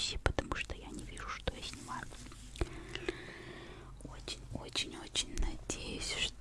записи, потому что я не вижу, что я снимаю. Очень-очень-очень надеюсь, что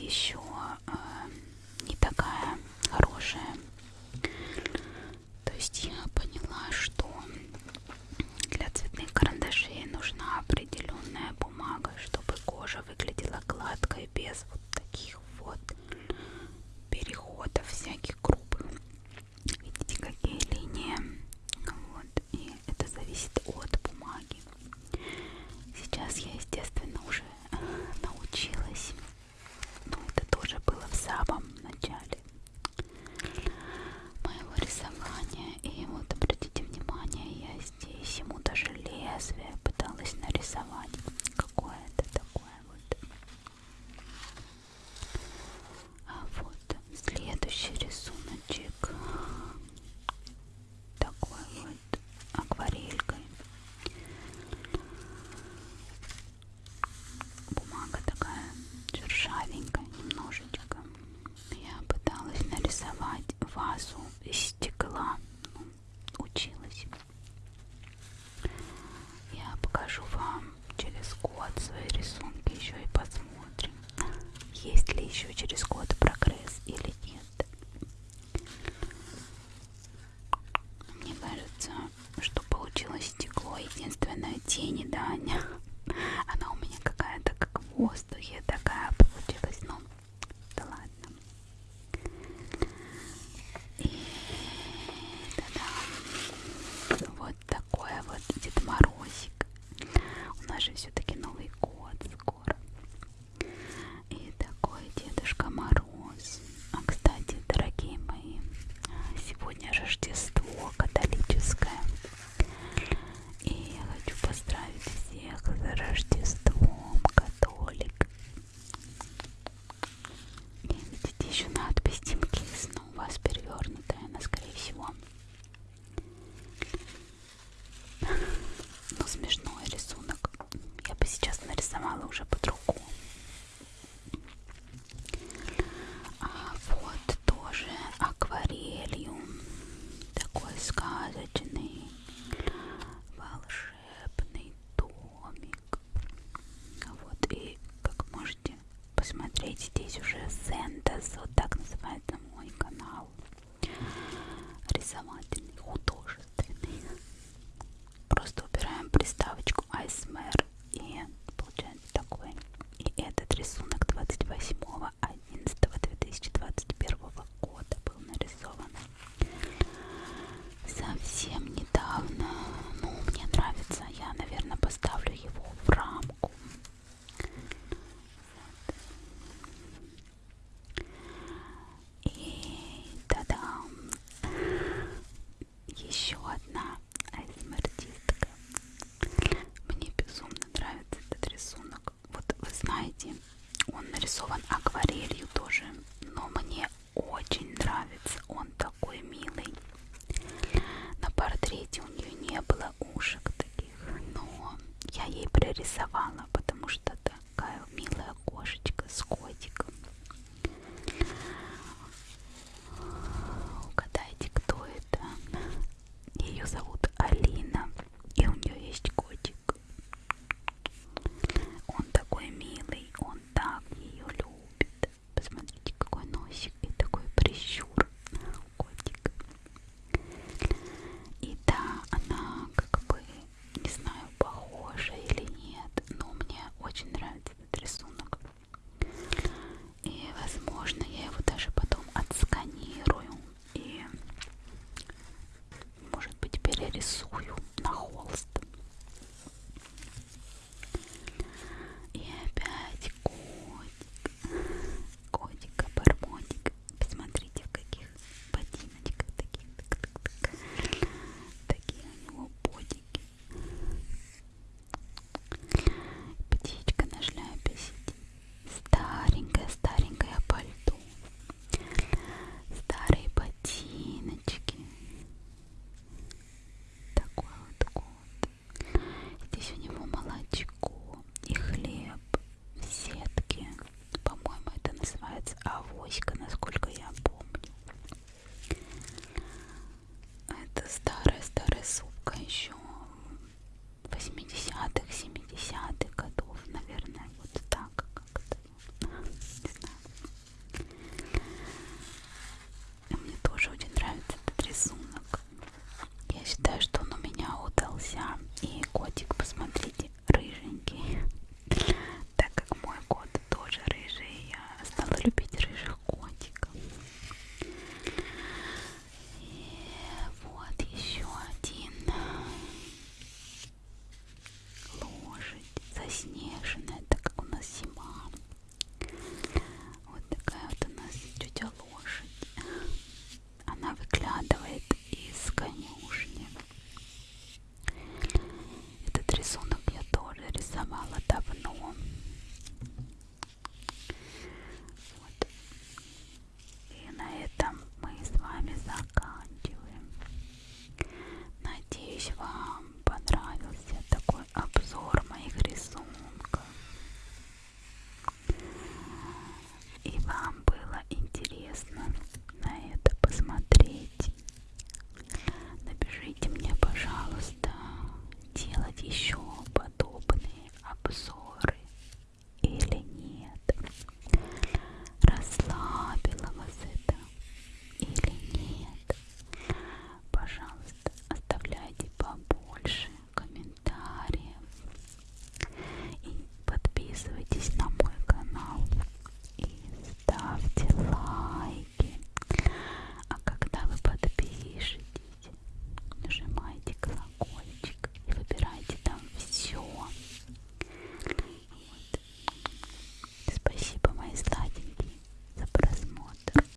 еще. единственная тень, Даня. Она у меня какая-то как в воздухе